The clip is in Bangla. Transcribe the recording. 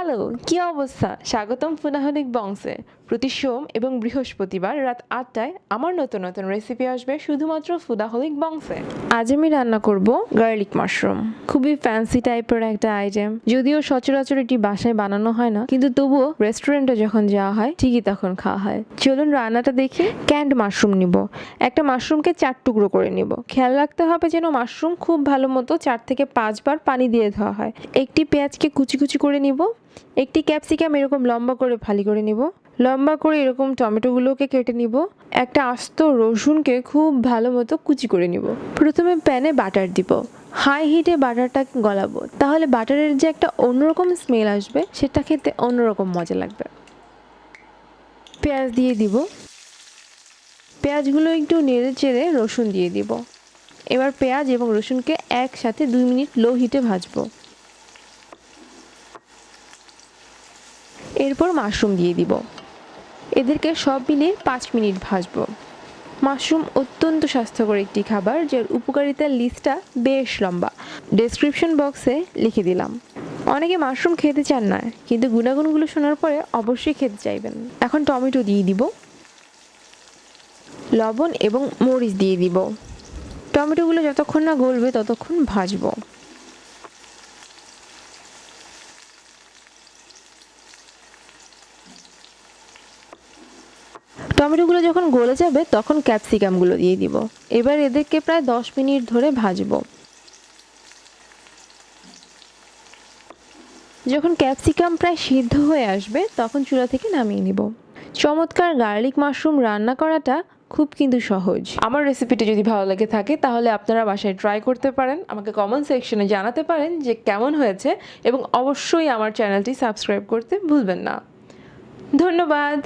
হ্যালো, কি অবস্থা? স্বাগতম ফুনাহলিক বংশে। প্রতি সোম এবং বৃহস্পতিবার রাত আটটায় আমার নতুন নতুন রেসিপি আসবে শুধুমাত্র ফুদাহলিক বংশে। আজ আমি রান্না করব গার্লিক মাশরুম খুবই ফ্যান্সি টাইপের একটা আইটেম যদিও সচরাচর এটি বাসায় বানানো হয় না, কিন্তু তবুও রেস্টুরেন্টে যখন যাওয়া হয়, ঠিকই তখন খাওয়া হয়। চলুন রান্নাটা দেখি। ক্যান্ড মাশরুম নিব। একটা মাশরুমকে চার টুকরো করে নিব। খেয়াল রাখতে হবে যেন মাশরুম খুব ভালো মতো চার থেকে পাঁচবার পানি দিয়ে ধোয়া হয়। একটি পেঁয়াজকে কুচি কুচি করে নিব। একটি ক্যাপসিকাম এরকম লম্বা করে ফালি করে নিব। লম্বা করে এরকম টমেটোগুলোকে কেটে নিব। একটা আস্ত রসুনকে খুব ভালো মতো কুচি করে নিব। প্রথমে প্যানে বাটার দিব। হাই হিটে বাটারটা গলাবো। তাহলে বাটারের যে একটা অন্যরকম স্মেল আসবে, সেটা খেতে অন্যরকম মজা লাগবে। পেঁয়াজ দিয়ে দিব। পেঁয়াজগুলো একটু নেড়ে চেড়ে রসুন দিয়ে দিব। এবার পেঁয়াজ এবং রসুনকে একসাথে দুই মিনিট লো হিটে ভাজবো। এরপর মাশরুম দিয়ে দিব। এদেরকে সব মিলিয়ে পাঁচ মিনিট ভাজবো। মাশরুম অত্যন্ত স্বাস্থ্যকর একটি খাবার, যার উপকারিতার লিস্টটা বেশ লম্বা। ডেসক্রিপশন বক্সে লিখে দিলাম। অনেকে মাশরুম খেতে চান না, কিন্তু গুণাগুণগুলো শোনার পরে অবশ্যই খেতে চাইবেন। এখন টমেটো দিয়ে দিব। লবণ এবং মরিচ দিয়ে দিব। টমেটোগুলো যতক্ষণ না গলবে ততক্ষণ ভাজবো। টমেটোগুলো যখন গলে যাবে, তখন ক্যাপসিকামগুলো দিয়ে দিব। এবার এদেরকে প্রায় দশ মিনিট ধরে ভাজবো। যখন ক্যাপসিকাম প্রায় সিদ্ধ হয়ে আসবে, তখন চুলা থেকে নামিয়ে নিব। চমৎকার গার্লিক মাশরুম রান্না করাটা খুব কিন্তু সহজ। আমার রেসিপিটি যদি ভালো লেগে থাকে, তাহলে আপনারা বাসায় ট্রাই করতে পারেন। আমাকে কমেন্ট সেকশনে জানাতে পারেন যে কেমন হয়েছে, এবং অবশ্যই আমার চ্যানেলটি সাবস্ক্রাইব করতে ভুলবেন না। ধন্যবাদ!